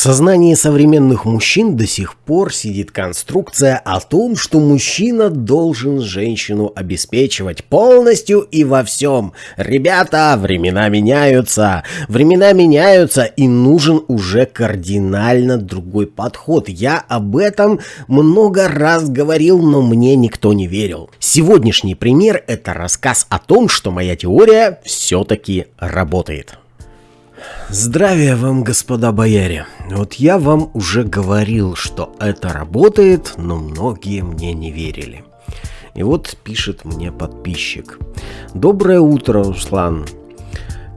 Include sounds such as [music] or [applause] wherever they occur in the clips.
В сознании современных мужчин до сих пор сидит конструкция о том, что мужчина должен женщину обеспечивать полностью и во всем. Ребята, времена меняются, времена меняются и нужен уже кардинально другой подход. Я об этом много раз говорил, но мне никто не верил. Сегодняшний пример это рассказ о том, что моя теория все-таки работает. Здравия вам, господа бояре. Вот я вам уже говорил, что это работает, но многие мне не верили. И вот пишет мне подписчик. Доброе утро, Руслан.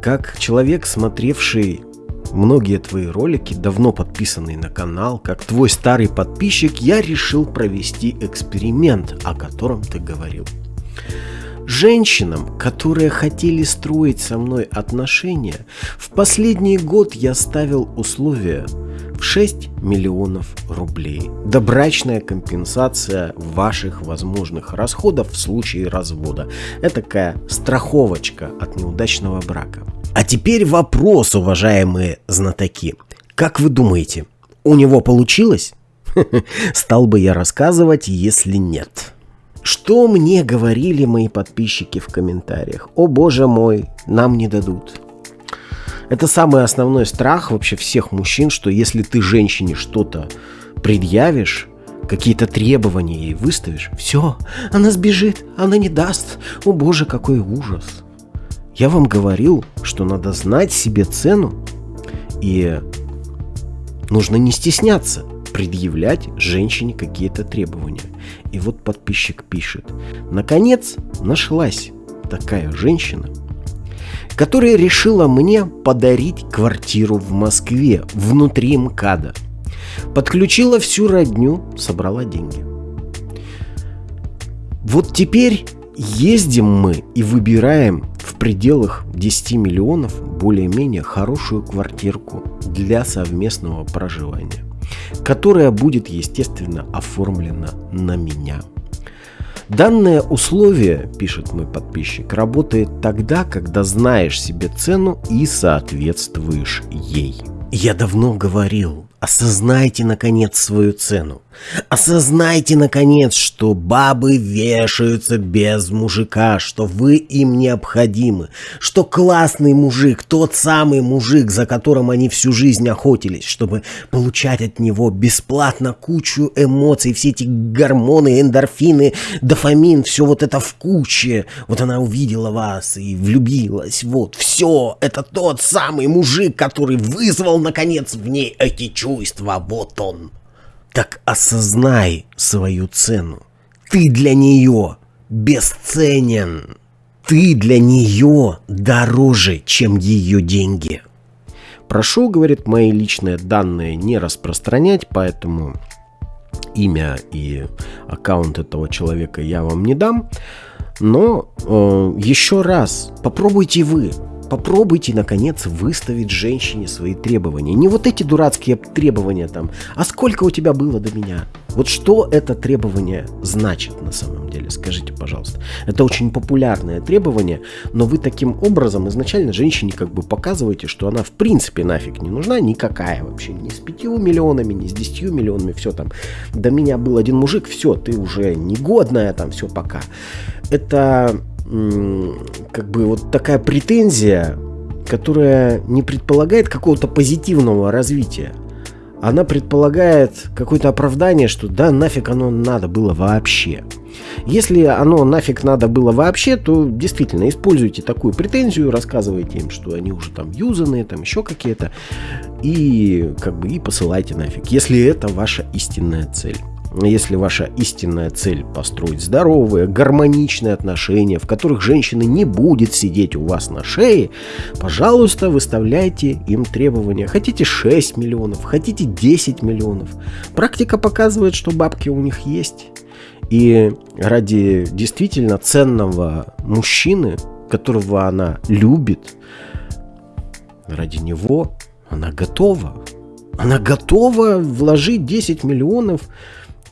Как человек, смотревший многие твои ролики, давно подписанный на канал, как твой старый подписчик, я решил провести эксперимент, о котором ты говорил. Женщинам, которые хотели строить со мной отношения, в последний год я ставил условия в 6 миллионов рублей. Добрачная компенсация ваших возможных расходов в случае развода. Это такая страховочка от неудачного брака. А теперь вопрос, уважаемые знатоки. Как вы думаете, у него получилось? [laughs] Стал бы я рассказывать, если нет. Что мне говорили мои подписчики в комментариях? О боже мой, нам не дадут. Это самый основной страх вообще всех мужчин, что если ты женщине что-то предъявишь, какие-то требования ей выставишь, все, она сбежит, она не даст. О боже, какой ужас. Я вам говорил, что надо знать себе цену и нужно не стесняться предъявлять женщине какие-то требования. И вот подписчик пишет. Наконец нашлась такая женщина, которая решила мне подарить квартиру в Москве внутри МКАДа. Подключила всю родню, собрала деньги. Вот теперь ездим мы и выбираем в пределах 10 миллионов более-менее хорошую квартирку для совместного проживания которая будет, естественно, оформлена на меня. Данное условие, пишет мой подписчик, работает тогда, когда знаешь себе цену и соответствуешь ей. Я давно говорил, осознайте наконец свою цену. Осознайте, наконец, что бабы вешаются без мужика, что вы им необходимы, что классный мужик, тот самый мужик, за которым они всю жизнь охотились, чтобы получать от него бесплатно кучу эмоций, все эти гормоны, эндорфины, дофамин, все вот это в куче. Вот она увидела вас и влюбилась, вот, все, это тот самый мужик, который вызвал, наконец, в ней эти чувства, вот он. Так осознай свою цену. Ты для нее бесценен. Ты для нее дороже, чем ее деньги. Прошу, говорит, мои личные данные не распространять, поэтому имя и аккаунт этого человека я вам не дам. Но э, еще раз, попробуйте вы Попробуйте, наконец, выставить женщине свои требования. Не вот эти дурацкие требования там, а сколько у тебя было до меня? Вот что это требование значит на самом деле, скажите, пожалуйста. Это очень популярное требование, но вы таким образом изначально женщине как бы показываете, что она в принципе нафиг не нужна, никакая вообще, ни с пятью миллионами, ни с десятью миллионами, все там. До меня был один мужик, все, ты уже негодная, там, все, пока. Это как бы вот такая претензия, которая не предполагает какого-то позитивного развития. Она предполагает какое-то оправдание, что да, нафиг оно надо было вообще. Если оно нафиг надо было вообще, то действительно используйте такую претензию, рассказывайте им, что они уже там юзанные, там еще какие-то, и как бы и посылайте нафиг, если это ваша истинная цель. Если ваша истинная цель построить здоровые, гармоничные отношения, в которых женщина не будет сидеть у вас на шее, пожалуйста, выставляйте им требования. Хотите 6 миллионов, хотите 10 миллионов. Практика показывает, что бабки у них есть. И ради действительно ценного мужчины, которого она любит, ради него она готова. Она готова вложить 10 миллионов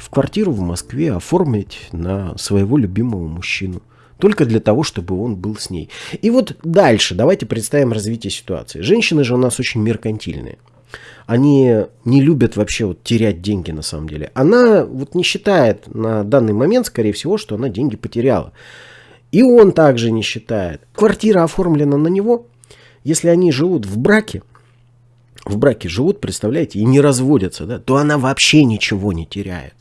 в квартиру в Москве оформить на своего любимого мужчину. Только для того, чтобы он был с ней. И вот дальше давайте представим развитие ситуации. Женщины же у нас очень меркантильные. они не любят вообще вот терять деньги на самом деле. Она вот не считает на данный момент, скорее всего, что она деньги потеряла. И он также не считает. Квартира оформлена на него. Если они живут в браке, в браке живут, представляете, и не разводятся, да, то она вообще ничего не теряет.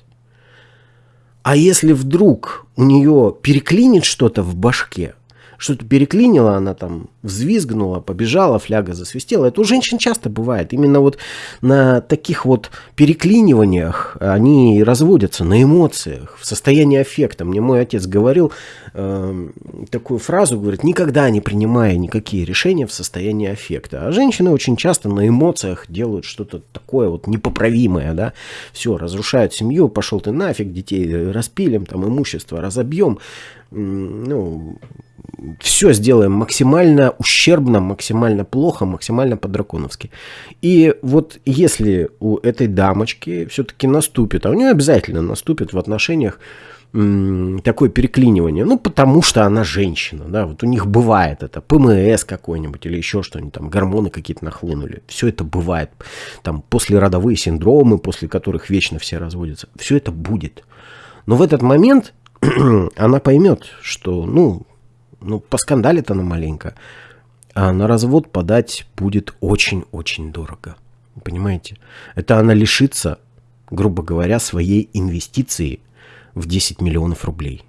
А если вдруг у нее переклинит что-то в башке, что-то переклинило, она там взвизгнула, побежала, фляга засвистела. Это у женщин часто бывает. Именно вот на таких вот переклиниваниях они разводятся, на эмоциях, в состоянии аффекта. Мне мой отец говорил э, такую фразу, говорит, никогда не принимая никакие решения в состоянии аффекта. А женщины очень часто на эмоциях делают что-то такое вот непоправимое, да. Все, разрушают семью, пошел ты нафиг, детей распилим, там имущество разобьем. Ну, все сделаем максимально ущербно, максимально плохо, максимально по-драконовски. И вот если у этой дамочки все-таки наступит, а у нее обязательно наступит в отношениях такое переклинивание, ну, потому что она женщина, да, вот у них бывает это, ПМС какой-нибудь или еще что-нибудь, там, гормоны какие-то нахлынули, все это бывает, там, послеродовые синдромы, после которых вечно все разводятся, все это будет. Но в этот момент [clears throat] она поймет, что, ну, ну, поскандалит она маленько, а на развод подать будет очень-очень дорого. Понимаете? Это она лишится, грубо говоря, своей инвестиции в 10 миллионов рублей.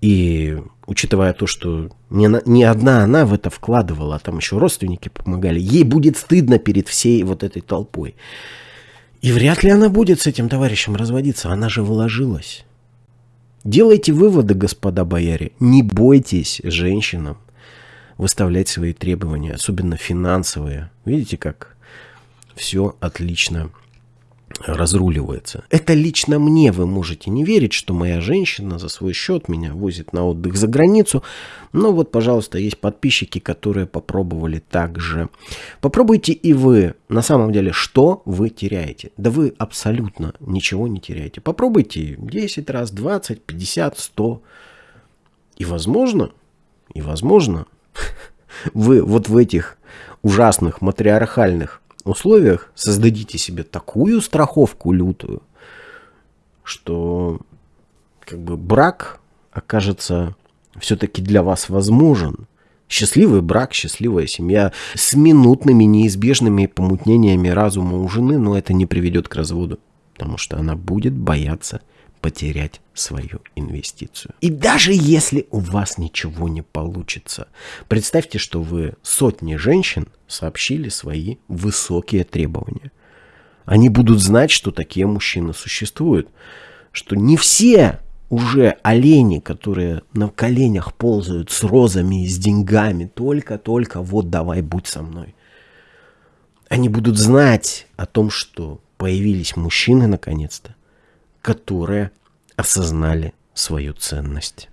И учитывая то, что не, не одна она в это вкладывала, а там еще родственники помогали, ей будет стыдно перед всей вот этой толпой. И вряд ли она будет с этим товарищем разводиться, она же вложилась. Делайте выводы, господа бояре. Не бойтесь женщинам выставлять свои требования, особенно финансовые. Видите, как все отлично разруливается. Это лично мне вы можете не верить, что моя женщина за свой счет меня возит на отдых за границу. Но вот, пожалуйста, есть подписчики, которые попробовали так же. Попробуйте и вы. На самом деле, что вы теряете? Да вы абсолютно ничего не теряете. Попробуйте 10 раз, 20, 50, 100. И возможно, и возможно, [laughs] вы вот в этих ужасных матриархальных условиях создадите себе такую страховку лютую, что как бы брак окажется все-таки для вас возможен. Счастливый брак, счастливая семья с минутными неизбежными помутнениями разума у жены, но это не приведет к разводу, потому что она будет бояться потерять свою инвестицию. И даже если у вас ничего не получится, представьте, что вы сотни женщин сообщили свои высокие требования. Они будут знать, что такие мужчины существуют, что не все уже олени, которые на коленях ползают с розами и с деньгами, только-только вот давай будь со мной. Они будут знать о том, что появились мужчины наконец-то, которые осознали свою ценность.